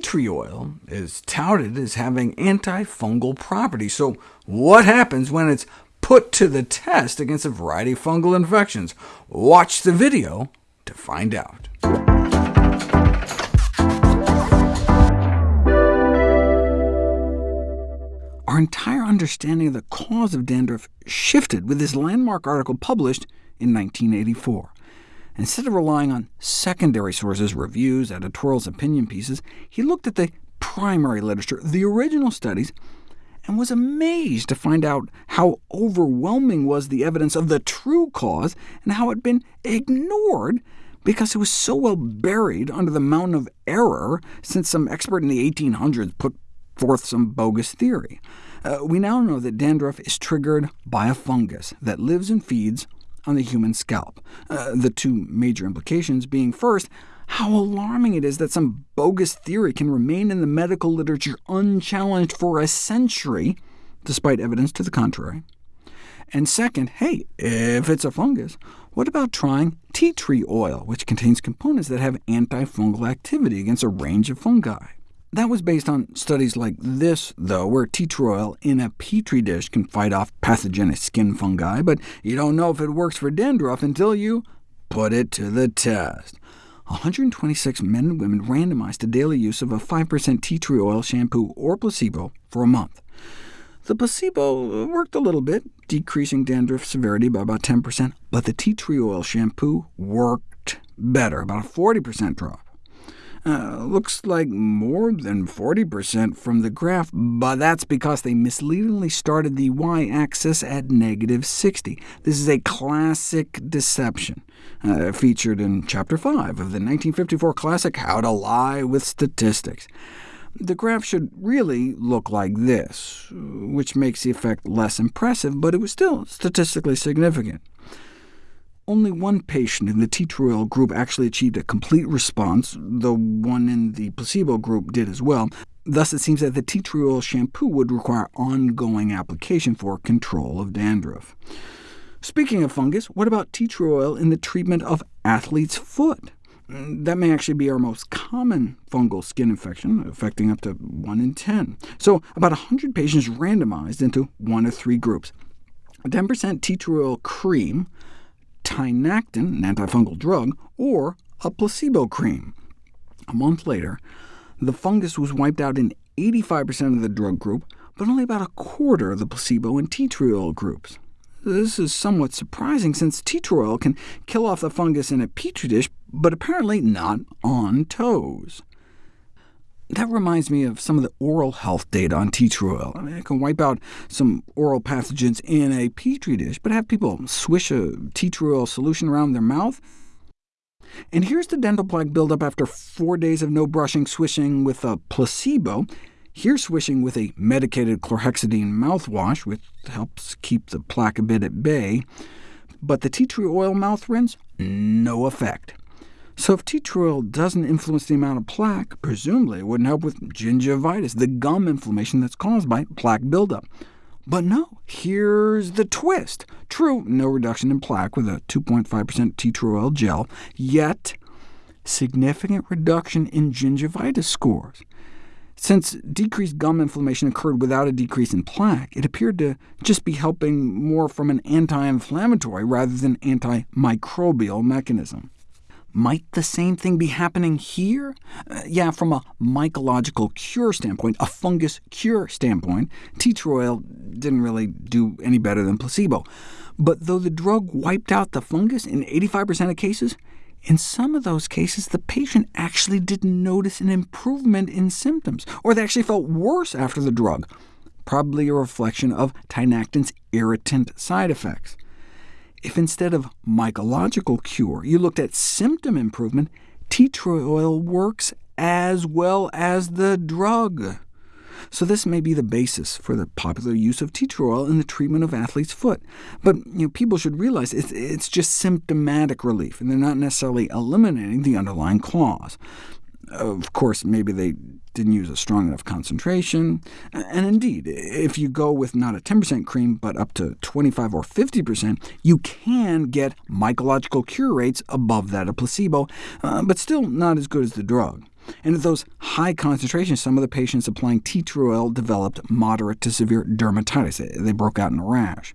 tree oil is touted as having antifungal properties, so what happens when it's put to the test against a variety of fungal infections? Watch the video to find out. Our entire understanding of the cause of dandruff shifted with this landmark article published in 1984. Instead of relying on secondary sources, reviews, editorials, opinion pieces, he looked at the primary literature, the original studies, and was amazed to find out how overwhelming was the evidence of the true cause, and how it had been ignored because it was so well buried under the mountain of error since some expert in the 1800s put forth some bogus theory. Uh, we now know that dandruff is triggered by a fungus that lives and feeds on the human scalp, uh, the two major implications being first, how alarming it is that some bogus theory can remain in the medical literature unchallenged for a century, despite evidence to the contrary. And second, hey, if it's a fungus, what about trying tea tree oil, which contains components that have antifungal activity against a range of fungi? That was based on studies like this, though, where tea tree oil in a petri dish can fight off pathogenic skin fungi, but you don't know if it works for dandruff until you put it to the test. 126 men and women randomized to daily use of a 5% tea tree oil shampoo or placebo for a month. The placebo worked a little bit, decreasing dandruff severity by about 10%, but the tea tree oil shampoo worked better, about a 40% drop. Uh, looks like more than 40% from the graph, but that's because they misleadingly started the y-axis at negative 60. This is a classic deception, uh, featured in Chapter 5 of the 1954 classic How to Lie with Statistics. The graph should really look like this, which makes the effect less impressive, but it was still statistically significant. Only one patient in the tea tree oil group actually achieved a complete response, though one in the placebo group did as well. Thus, it seems that the tea tree oil shampoo would require ongoing application for control of dandruff. Speaking of fungus, what about tea tree oil in the treatment of athlete's foot? That may actually be our most common fungal skin infection, affecting up to 1 in 10. So about 100 patients randomized into one of three groups. 10% tea tree oil cream, Tinactin, an antifungal drug, or a placebo cream. A month later, the fungus was wiped out in 85% of the drug group, but only about a quarter of the placebo and tea tree oil groups. This is somewhat surprising, since tea tree oil can kill off the fungus in a petri dish, but apparently not on toes. That reminds me of some of the oral health data on tea tree oil. I mean, it can wipe out some oral pathogens in a petri dish, but have people swish a tea tree oil solution around their mouth? And here's the dental plaque buildup after four days of no brushing swishing with a placebo. Here's swishing with a medicated chlorhexidine mouthwash, which helps keep the plaque a bit at bay. But the tea tree oil mouth rinse, no effect. So if tea tree oil doesn't influence the amount of plaque, presumably it wouldn't help with gingivitis, the gum inflammation that's caused by plaque buildup. But no, here's the twist. True, no reduction in plaque with a 2.5% tea tree oil gel, yet significant reduction in gingivitis scores. Since decreased gum inflammation occurred without a decrease in plaque, it appeared to just be helping more from an anti-inflammatory rather than antimicrobial mechanism. Might the same thing be happening here? Uh, yeah, from a mycological cure standpoint, a fungus cure standpoint, tea tree oil didn't really do any better than placebo. But though the drug wiped out the fungus in 85% of cases, in some of those cases, the patient actually didn't notice an improvement in symptoms, or they actually felt worse after the drug, probably a reflection of tinactin's irritant side effects. If instead of mycological cure you looked at symptom improvement, tea tree oil works as well as the drug. So this may be the basis for the popular use of tea tree oil in the treatment of athlete's foot. But you know, people should realize it's, it's just symptomatic relief, and they're not necessarily eliminating the underlying cause. Of course, maybe they didn't use a strong enough concentration. And indeed, if you go with not a 10% cream, but up to 25 or 50%, you can get mycological cure rates above that of placebo, uh, but still not as good as the drug. and at those high concentrations, some of the patients applying tea tree oil developed moderate to severe dermatitis. They broke out in a rash.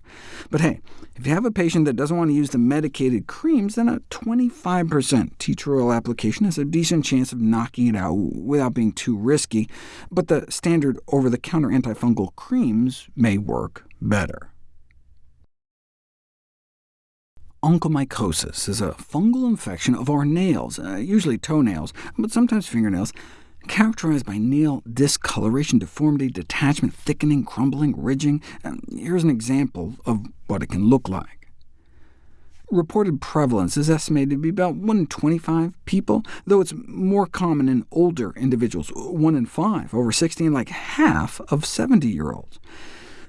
But hey, if you have a patient that doesn't want to use the medicated creams, then a 25% tea tree oil application has a decent chance of knocking it out without being too risky, but the standard over-the-counter antifungal creams may work better. Onychomycosis is a fungal infection of our nails, uh, usually toenails, but sometimes fingernails, characterized by nail discoloration, deformity, detachment, thickening, crumbling, ridging. And here's an example of what it can look like. Reported prevalence is estimated to be about 1 in 25 people, though it's more common in older individuals, 1 in 5 over 60, and like half of 70-year-olds.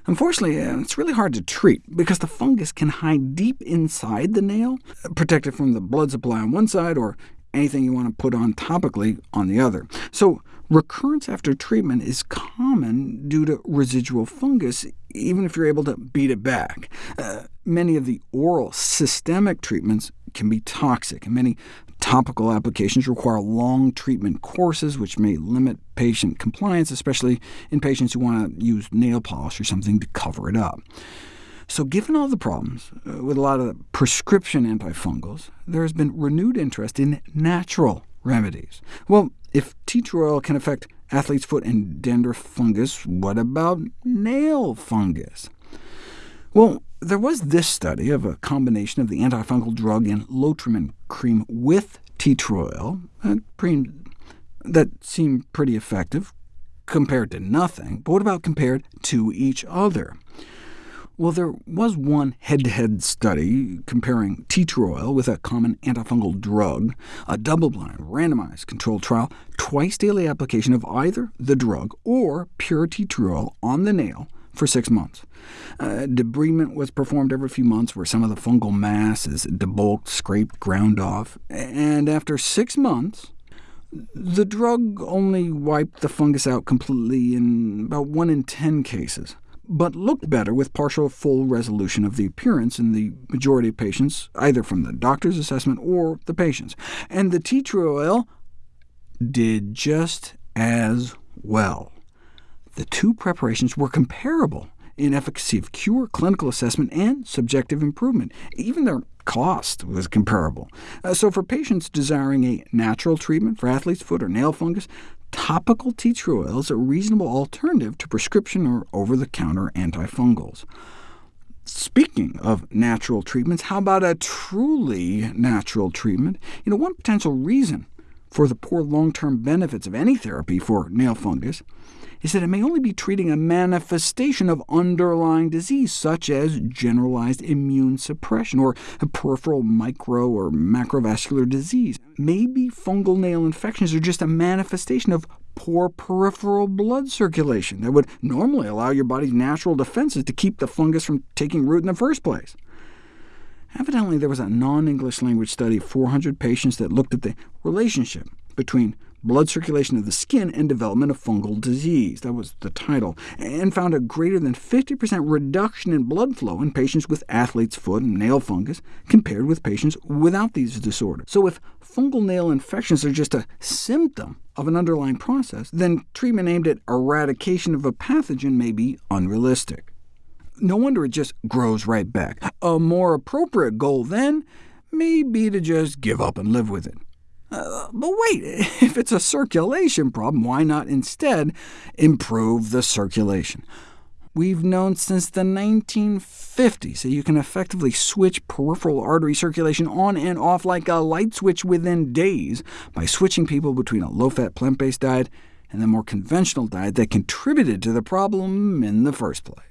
Unfortunately, uh, it's really hard to treat, because the fungus can hide deep inside the nail, protected from the blood supply on one side, or anything you want to put on topically on the other. So recurrence after treatment is common due to residual fungus, even if you're able to beat it back. Uh, many of the oral systemic treatments can be toxic, and many Topical applications require long treatment courses, which may limit patient compliance, especially in patients who want to use nail polish or something to cover it up. So given all the problems uh, with a lot of prescription antifungals, there has been renewed interest in natural remedies. Well, if tea tree oil can affect athlete's foot and dandruff fungus, what about nail fungus? Well, there was this study of a combination of the antifungal drug and Lotrimin cream with tea tree oil, that seemed pretty effective compared to nothing. But what about compared to each other? Well, there was one head-to-head -head study comparing tea tree oil with a common antifungal drug, a double-blind, randomized controlled trial, twice-daily application of either the drug or pure tea tree oil on the nail for six months. Uh, debridement was performed every few months, where some of the fungal mass is debulked, scraped, ground off, and after six months, the drug only wiped the fungus out completely in about 1 in 10 cases, but looked better with partial full resolution of the appearance in the majority of patients, either from the doctor's assessment or the patient's. And the tea tree oil did just as well. The two preparations were comparable in efficacy of cure, clinical assessment, and subjective improvement. Even their cost was comparable. Uh, so for patients desiring a natural treatment for athlete's foot or nail fungus, topical tea tree oil is a reasonable alternative to prescription or over-the-counter antifungals. Speaking of natural treatments, how about a truly natural treatment? You know, one potential reason for the poor long-term benefits of any therapy for nail fungus is that it may only be treating a manifestation of underlying disease, such as generalized immune suppression, or a peripheral micro or macrovascular disease. Maybe fungal nail infections are just a manifestation of poor peripheral blood circulation that would normally allow your body's natural defenses to keep the fungus from taking root in the first place. Evidently, there was a non-English language study of 400 patients that looked at the relationship between blood circulation of the skin and development of fungal disease. That was the title, and found a greater than 50% reduction in blood flow in patients with athlete's foot and nail fungus compared with patients without these disorders. So if fungal nail infections are just a symptom of an underlying process, then treatment aimed at eradication of a pathogen may be unrealistic. No wonder it just grows right back. A more appropriate goal, then, may be to just give up and live with it. Uh, but wait, if it's a circulation problem, why not instead improve the circulation? We've known since the 1950s that you can effectively switch peripheral artery circulation on and off like a light switch within days by switching people between a low-fat plant-based diet and the more conventional diet that contributed to the problem in the first place.